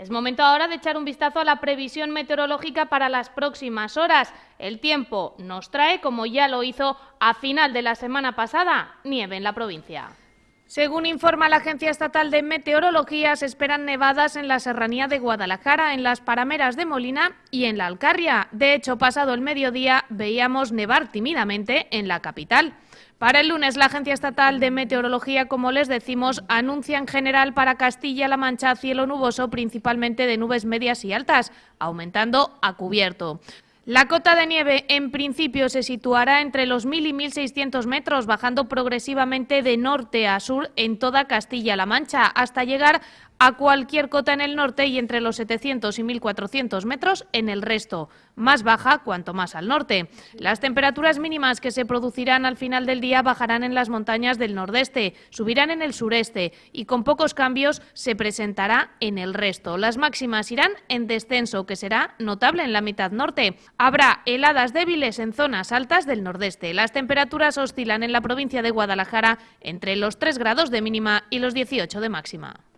Es momento ahora de echar un vistazo a la previsión meteorológica para las próximas horas. El tiempo nos trae, como ya lo hizo a final de la semana pasada, nieve en la provincia. Según informa la Agencia Estatal de Meteorología, se esperan nevadas en la serranía de Guadalajara, en las parameras de Molina y en la Alcarria. De hecho, pasado el mediodía veíamos nevar tímidamente en la capital. Para el lunes, la Agencia Estatal de Meteorología, como les decimos, anuncia en general para Castilla-La Mancha cielo nuboso, principalmente de nubes medias y altas, aumentando a cubierto. La cota de nieve en principio se situará entre los 1.000 y 1.600 metros, bajando progresivamente de norte a sur en toda Castilla-La Mancha, hasta llegar a cualquier cota en el norte y entre los 700 y 1400 metros en el resto, más baja cuanto más al norte. Las temperaturas mínimas que se producirán al final del día bajarán en las montañas del nordeste, subirán en el sureste y con pocos cambios se presentará en el resto. Las máximas irán en descenso, que será notable en la mitad norte. Habrá heladas débiles en zonas altas del nordeste. Las temperaturas oscilan en la provincia de Guadalajara entre los 3 grados de mínima y los 18 de máxima.